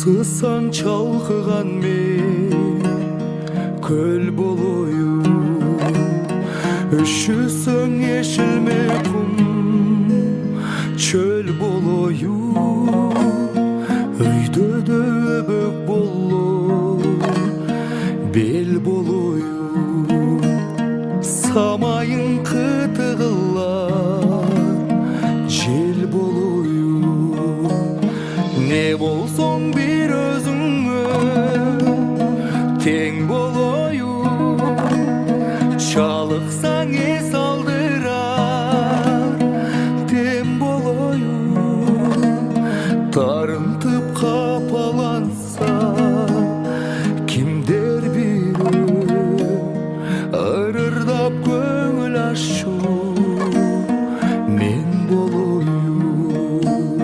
сысан шалқыған мен көл болойын. Үшісің ешілме құм чөл болойын. Өйді де өбік бел болойын. Самайың қытығыла жел болойын. Не болса чалыксаң эс алдырар дем болоюн тарынтып капаланса кимдер бирөө ырырдап көңүл аччу мен болоюн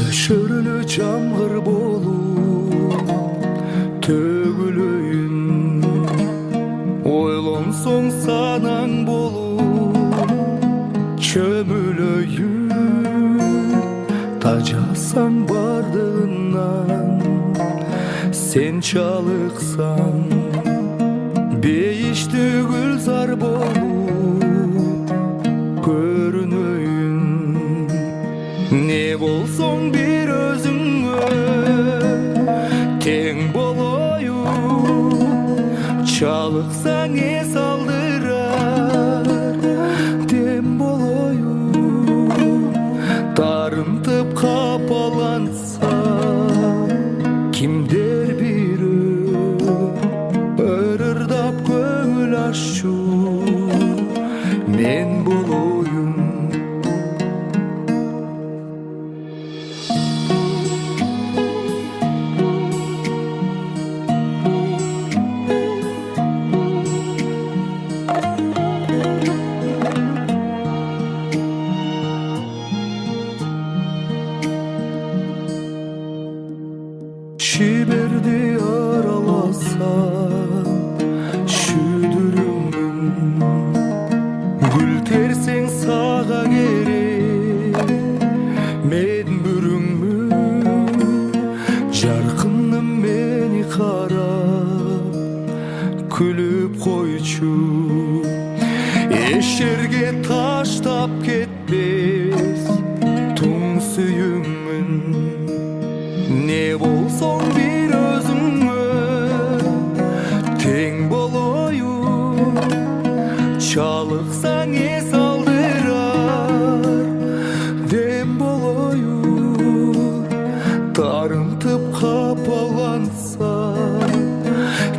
нөшөрлө жамгыр болуп Açarsan bardağından Sen çalıksan Beyişti gülzar bolup Görünüyün Ne bolson bir özüngü Teng boloyun Çalıksan шебердей араласам шүдіріңнің гүл терсең саға керек мен бүріңмін жарқыным мені қарап күліп қойчу еш жерге таштап кетпес тұң сүйіңмін не бол seni saldırar Dem boloyu kapalansa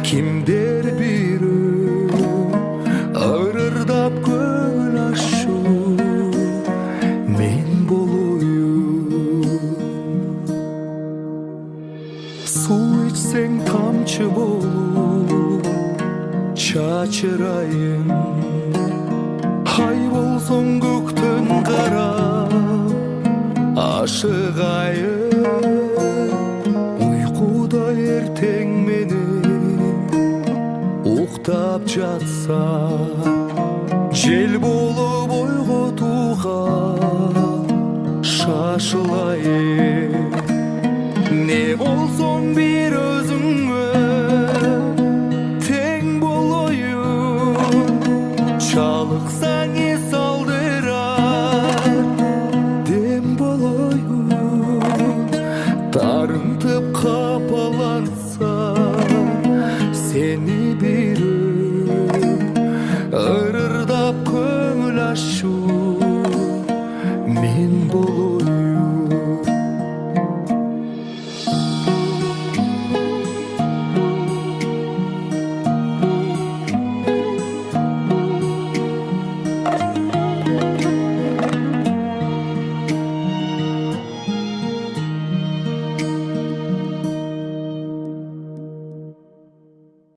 Kimdir bir ağırır da köngül aşı Men boloyu Su içsen tamçı болсаң көктен қара ашық айым ертең менен ұқтап жатса жел болып ойға шашылайын